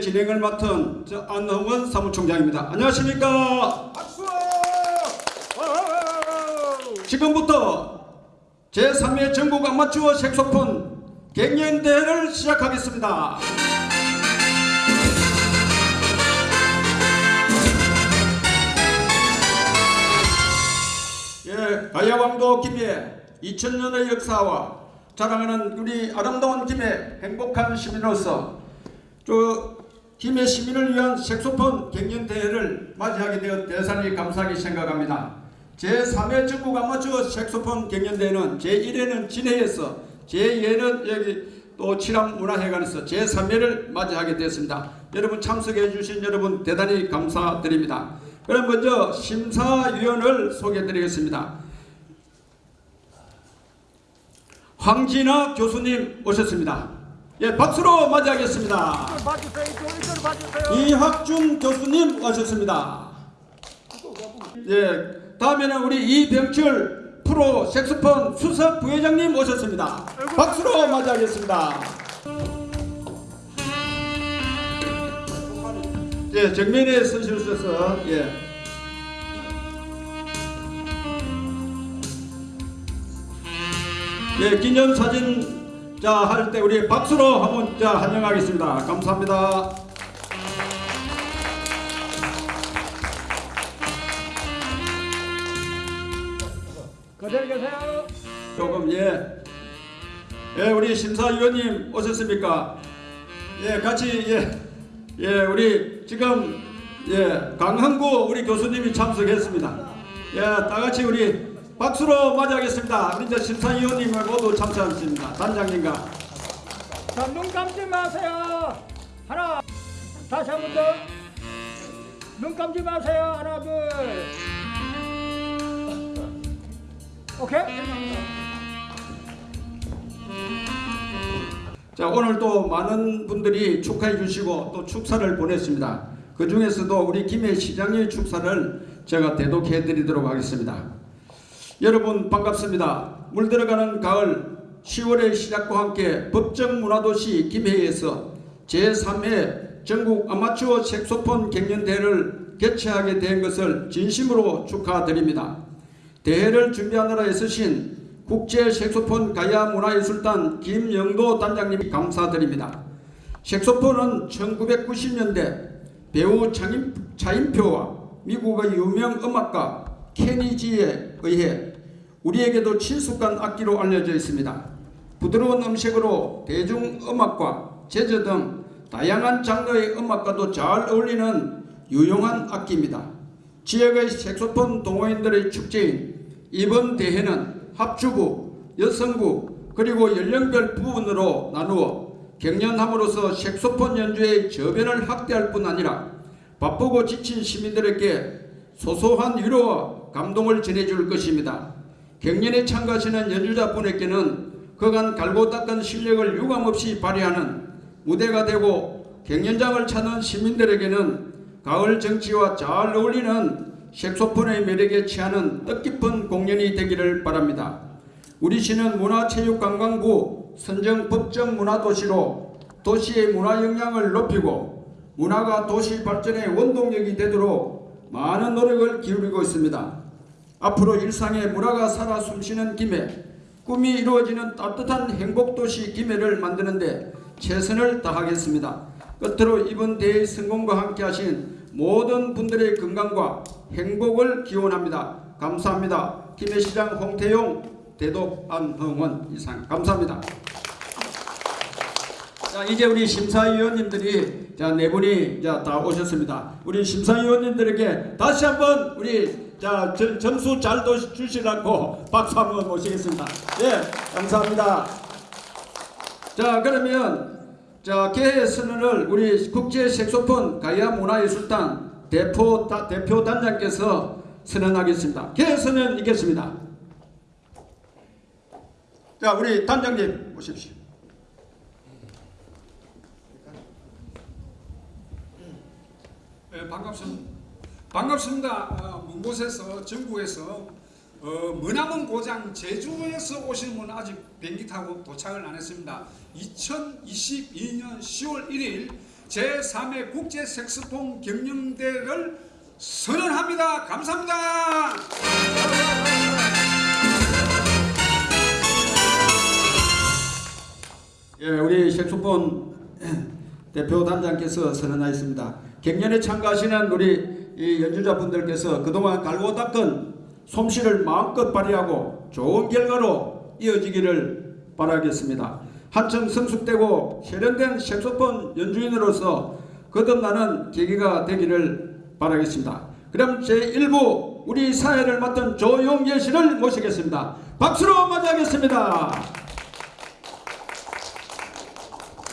진행을 맡은 저 안흥원 사무총장입니다. 안녕하십니까? 박수! 지금부터 제3회 전국 아마추어 색소폰 갱년대회를 시작하겠습니다. 예, 가야왕도 김해 2000년의 역사와 자랑하는 우리 아름다운 김해 행복한 시민으로서 저 김해 시민을 위한 색소폰 갱년대회를 맞이하게 되어 대단히 감사하게 생각합니다. 제3회 전국 아마추어 색소폰 갱년대회는 제1회는 진해에서 제2회는 여기 또 칠암문화회관에서 제3회를 맞이하게 되었습니다. 여러분 참석해 주신 여러분 대단히 감사드립니다. 그럼 먼저 심사위원을 소개해 드리겠습니다. 황진아 교수님 오셨습니다. 예, 박수로 맞이하겠습니다. 이학준 교수님 오셨습니다. 예, 다음에는 우리 이병철 프로 색소폰 수석 부회장님 오셨습니다. 박수로 맞이하겠습니다. 예, 정면에 서주셔서 예. 예, 기념사진 자할 때 우리 박수로 한번 자 환영하겠습니다. 감사합니다. 그대로 계세요. 조금 예. 예, 우리 심사위원님 오셨습니까? 예, 같이 예. 예, 우리 지금 예, 강흥구 우리 교수님이 참석했습니다. 예, 다 같이 우리 박수로 맞이하겠습니다. 이제 심사위원님을 모두 참석하셨습니다. 단장님과 자, 눈 감지 마세요. 하나, 다시 한 번 더. 눈 감지 마세요. 하나, 둘. 오케이? 자 오늘 또 많은 분들이 축하해 주시고 또 축사를 보냈습니다. 그 중에서도 우리 김해 시장의 축사를 제가 대독해 드리도록 하겠습니다. 여러분 반갑습니다. 물들어가는 가을 10월의 시작과 함께 법정 문화도시 김해에서 제3회 전국 아마추어 색소폰 갱년대회를 개최하게 된 것을 진심으로 축하드립니다. 대회를 준비하느라 애쓰신 국제 색소폰 가야 문화예술단 김영도 단장님 감사드립니다. 색소폰은 1990년대 배우 차인표와 미국의 유명 음악가 케니지에 의해 우리에게도 친숙한 악기로 알려져 있습니다. 부드러운 음색으로 대중음악과 재즈 등 다양한 장르의 음악과도 잘 어울리는 유용한 악기입니다. 지역의 색소폰 동호인들의 축제인 이번 대회는 합주부, 여성부 그리고 연령별 부분으로 나누어 경연함으로써 색소폰 연주의 저변을 확대할 뿐 아니라 바쁘고 지친 시민들에게 소소한 위로와 감동을 전해줄 것입니다. 경연에 참가하시는 연주자분에게는 그간 갈고 닦은 실력을 유감없이 발휘하는 무대가 되고 경연장을 찾는 시민들에게는 가을 정치와 잘 어울리는 색소폰의 매력에 취하는 뜻깊은 공연이 되기를 바랍니다. 우리 시는 문화체육관광부 선정 법정 문화도시로 도시의 문화 역량을 높이고 문화가 도시 발전의 원동력이 되도록 많은 노력을 기울이고 있습니다. 앞으로 일상의 문화가 살아 숨쉬는 김해, 꿈이 이루어지는 따뜻한 행복도시 김해를 만드는데 최선을 다하겠습니다. 끝으로 이번 대회 성공과 함께 하신 모든 분들의 건강과 행복을 기원합니다. 감사합니다. 김해시장 홍태용 대독 안흥원 이상 감사합니다. 자 이제 우리 심사위원님들이 자네 분이 자다 오셨습니다. 우리 심사위원님들에게 다시 한번 우리 자 점- 점수 잘 도- 주시라고 박수 한번 모시겠습니다. 예 감사합니다. 자 그러면 자 개회 선언을 우리 국제 색소폰 가야 문화예술단 대표 다, 대표 단장께서 선언하겠습니다. 개회 선언 있겠습니다. 자 우리 단장님 오십시오. 네, 반갑습니다. 반갑습니다. 어, 먼 곳에서 전국에서 어, 머나먼 고장 제주에서 오신 분 아직 비행기 타고 도착을 안 했습니다. 2022년 10월 1일 제3회 국제 색소폰 경영대를 선언합니다. 감사합니다. 예, 우리 색소폰 대표 단장께서 선언하였습니다. 갱년에 참가하시는 우리 이 연주자분들께서 그동안 갈고 닦은 솜씨를 마음껏 발휘하고 좋은 결과로 이어지기를 바라겠습니다. 한층 성숙되고 세련된 색소폰 연주인으로서 거듭나는 계기가 되기를 바라겠습니다. 그럼 제1부 우리 사회를 맡은 조용재 씨를 모시겠습니다. 박수로 맞이하겠습니다.